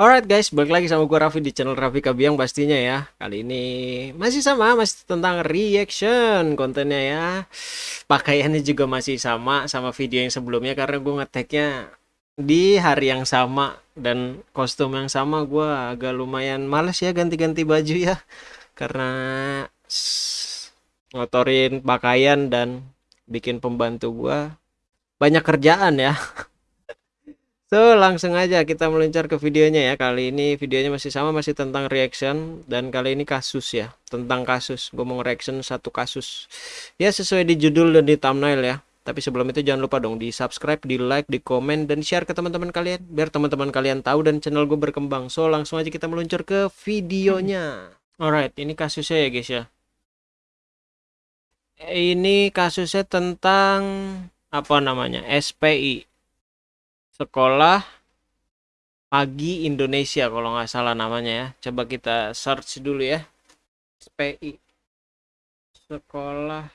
Alright guys, balik lagi sama gue Raffi di channel Raffi Kabiang pastinya ya. Kali ini masih sama, masih tentang reaction kontennya ya. Pakaiannya juga masih sama sama video yang sebelumnya Karena gue ngeteknya di hari yang sama Dan kostum yang sama gue agak lumayan males ya ganti-ganti baju ya. Karena ngotorin pakaian dan bikin pembantu gue banyak kerjaan ya So, langsung aja kita meluncur ke videonya ya. Kali ini videonya masih sama, masih tentang reaction. Dan kali ini kasus ya, tentang kasus. Gue mau reaction satu kasus. Ya, sesuai di judul dan di thumbnail ya. Tapi sebelum itu jangan lupa dong di subscribe, di like, di komen, dan share ke teman-teman kalian. Biar teman-teman kalian tahu dan channel gue berkembang. So, langsung aja kita meluncur ke videonya. Alright, ini kasusnya ya guys ya. Ini kasusnya tentang apa namanya SPI sekolah pagi Indonesia kalau nggak salah namanya ya. Coba kita search dulu ya. SPI sekolah.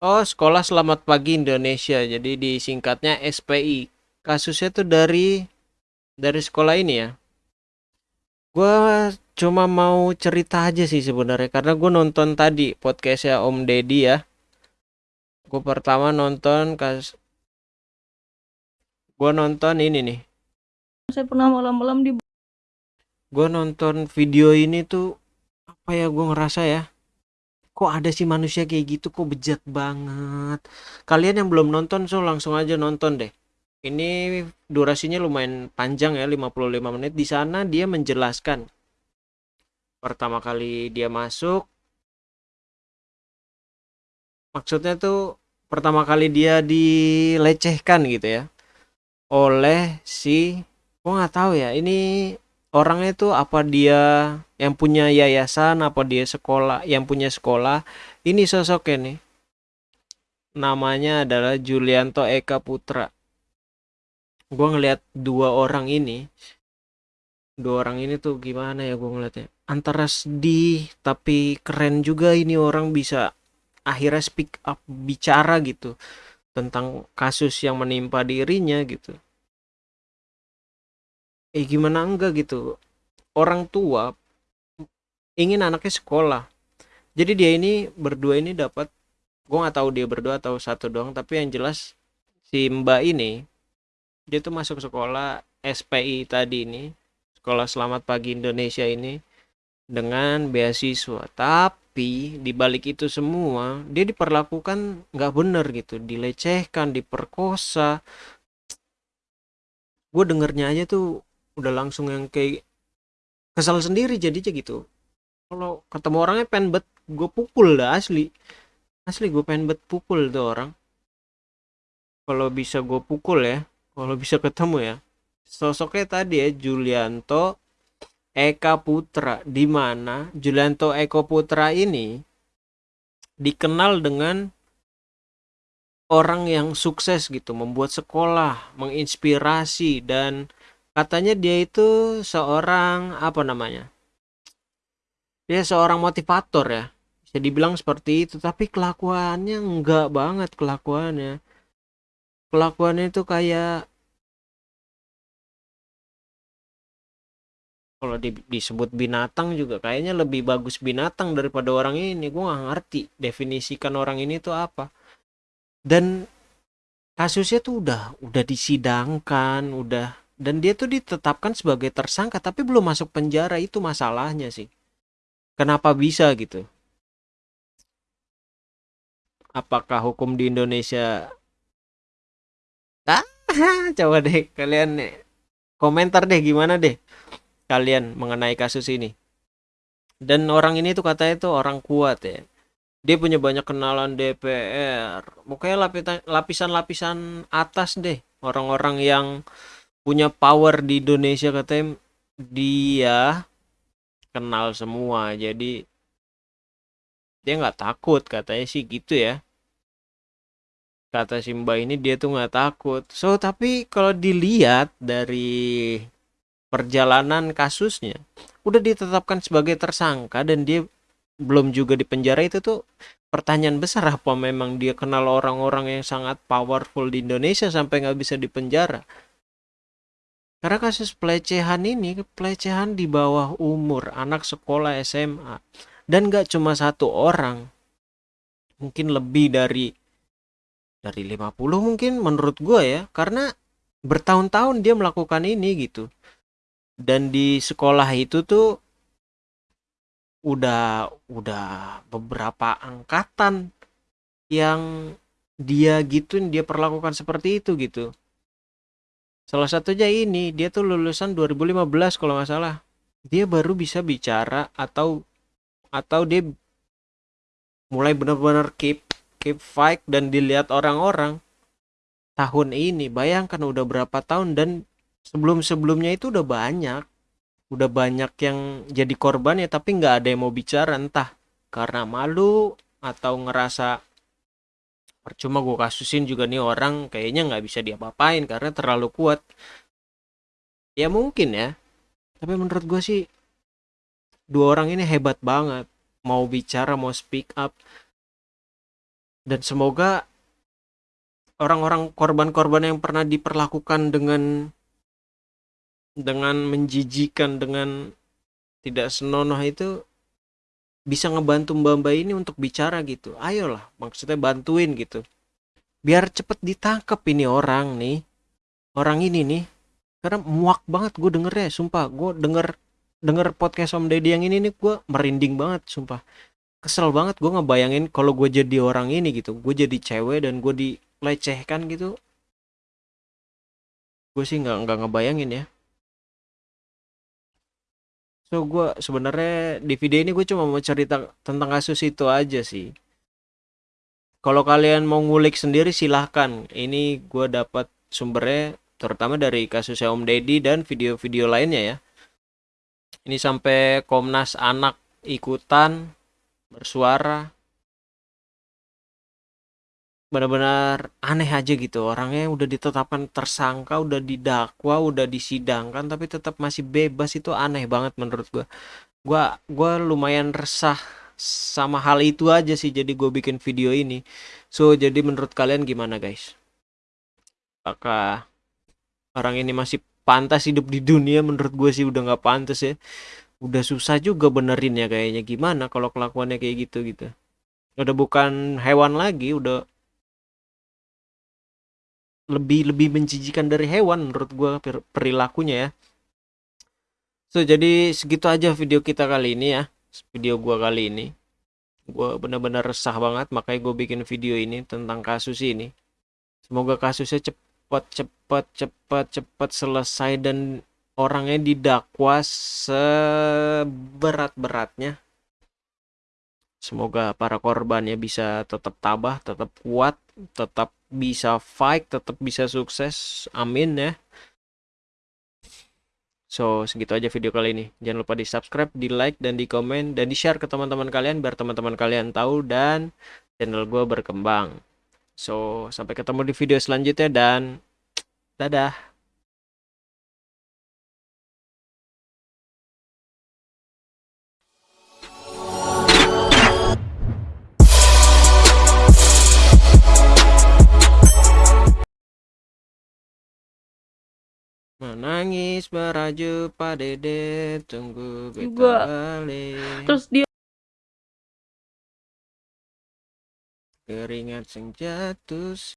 Oh sekolah selamat pagi Indonesia. Jadi disingkatnya SPI kasusnya tuh dari dari sekolah ini ya. Gue cuma mau cerita aja sih sebenarnya karena gue nonton tadi podcastnya Om Deddy ya. Gue pertama nonton kas Gua nonton ini nih. Saya pernah malam-malam di Gua nonton video ini tuh apa ya gua ngerasa ya. Kok ada sih manusia kayak gitu kok bejat banget. Kalian yang belum nonton so langsung aja nonton deh. Ini durasinya lumayan panjang ya 55 menit. Di sana dia menjelaskan pertama kali dia masuk maksudnya tuh pertama kali dia dilecehkan gitu ya oleh si gua nggak tahu ya ini orangnya itu apa dia yang punya yayasan apa dia sekolah yang punya sekolah. Ini sosoknya nih. Namanya adalah Julianto Eka Putra. Gua ngelihat dua orang ini dua orang ini tuh gimana ya gua ngeliatnya? Antara sedih tapi keren juga ini orang bisa akhirnya speak up bicara gitu tentang kasus yang menimpa dirinya gitu. Eh gimana enggak gitu. Orang tua ingin anaknya sekolah. Jadi dia ini berdua ini dapat gue nggak tahu dia berdua atau satu doang tapi yang jelas si mbak ini dia tuh masuk sekolah SPI tadi ini sekolah selamat pagi Indonesia ini dengan beasiswa. Tapi di balik itu semua dia diperlakukan nggak bener gitu. Dilecehkan diperkosa. Gue dengernya aja tuh udah langsung yang kayak kesal sendiri jadinya gitu. Kalau ketemu orangnya pengen bet gue pukul dah asli. Asli gue pengen bet pukul tuh orang. Kalau bisa gue pukul ya kalau bisa ketemu ya. Sosoknya tadi ya Julianto Eka Putra di mana Julianto Eko Putra ini dikenal dengan orang yang sukses gitu membuat sekolah menginspirasi dan katanya dia itu seorang apa namanya dia seorang motivator ya. Bisa dibilang seperti itu tapi kelakuannya enggak banget kelakuannya. Kelakuannya itu kayak kalau di, disebut binatang juga kayaknya lebih bagus binatang daripada orang ini. Gue nggak ngerti definisikan orang ini tuh apa. Dan kasusnya tuh udah udah disidangkan udah dan dia tuh ditetapkan sebagai tersangka tapi belum masuk penjara. Itu masalahnya sih. Kenapa bisa gitu? Apakah hukum di Indonesia? Ah coba deh kalian komentar deh gimana deh kalian mengenai kasus ini. Dan orang ini tuh katanya tuh orang kuat ya. Dia punya banyak kenalan DPR pokoknya lapisan-lapisan atas deh. Orang-orang yang punya power di Indonesia katanya dia kenal semua. Jadi dia nggak takut katanya sih gitu ya. Kata Simba ini dia tuh nggak takut. So tapi kalau dilihat dari perjalanan kasusnya udah ditetapkan sebagai tersangka dan dia belum juga di penjara itu tuh pertanyaan besar apa memang dia kenal orang-orang yang sangat powerful di Indonesia sampai nggak bisa dipenjara? Karena kasus pelecehan ini pelecehan di bawah umur anak sekolah SMA dan gak cuma satu orang, mungkin lebih dari dari 50 mungkin menurut gua ya karena bertahun-tahun dia melakukan ini gitu dan di sekolah itu tuh udah udah beberapa angkatan yang dia gituin dia perlakukan seperti itu gitu. Salah satunya ini dia tuh lulusan 2015 kalau nggak salah. Dia baru bisa bicara atau atau dia mulai benar-benar keep keep fight dan dilihat orang-orang. Tahun ini bayangkan udah berapa tahun dan sebelum-sebelumnya itu udah banyak. Udah banyak yang jadi korban ya tapi nggak ada yang mau bicara entah karena malu atau ngerasa percuma gue kasusin juga nih orang kayaknya nggak bisa diapa-apain karena terlalu kuat. Ya mungkin ya tapi menurut gue sih dua orang ini hebat banget. Mau bicara mau speak up. Dan semoga orang-orang korban-korban yang pernah diperlakukan dengan dengan menjijikan dengan tidak senonoh itu bisa ngebantu mbak-mbak ini untuk bicara gitu. Ayolah maksudnya bantuin gitu. Biar cepet ditangkap ini orang nih. Orang ini nih. Karena muak banget gue dengernya sumpah. Gue denger denger podcast Om Deddy yang ini nih gue merinding banget sumpah. Kesel banget gue ngebayangin kalau gue jadi orang ini gitu. Gue jadi cewek dan gue dilecehkan gitu. Gue sih nggak nggak ngebayangin ya so gue sebenarnya di video ini gue cuma mau cerita tentang kasus itu aja sih. Kalau kalian mau ngulik sendiri silahkan. Ini gue dapat sumbernya terutama dari kasusnya Om Deddy dan video-video lainnya ya. Ini sampai Komnas Anak ikutan bersuara benar-benar aneh aja gitu. Orangnya udah ditetapkan tersangka udah didakwa udah disidangkan tapi tetap masih bebas. Itu aneh banget menurut gua. Gua gua lumayan resah sama hal itu aja sih jadi gue bikin video ini. So jadi menurut kalian gimana guys? Apakah orang ini masih pantas hidup di dunia? Menurut gue sih udah nggak pantas ya. Udah susah juga benerin ya kayaknya. Gimana kalau kelakuannya kayak gitu gitu? Udah bukan hewan lagi udah lebih lebih menjijikan dari hewan menurut gue perilakunya ya. So jadi segitu aja video kita kali ini ya. Video gue kali ini. Gue benar-benar resah banget makanya gue bikin video ini tentang kasus ini. Semoga kasusnya cepat cepat cepat cepat selesai dan orangnya didakwa seberat-beratnya. Semoga para korbannya bisa tetap tabah tetap kuat tetap bisa fight, tetap bisa sukses. Amin ya. So, segitu aja video kali ini. Jangan lupa di subscribe, di like, dan di komen, dan di share ke teman-teman kalian biar teman-teman kalian tahu dan channel gue berkembang. So, sampai ketemu di video selanjutnya dan dadah. Menangis meraju pada dede tunggu kita Juga. balik. Terus dia Keringat sing jatuh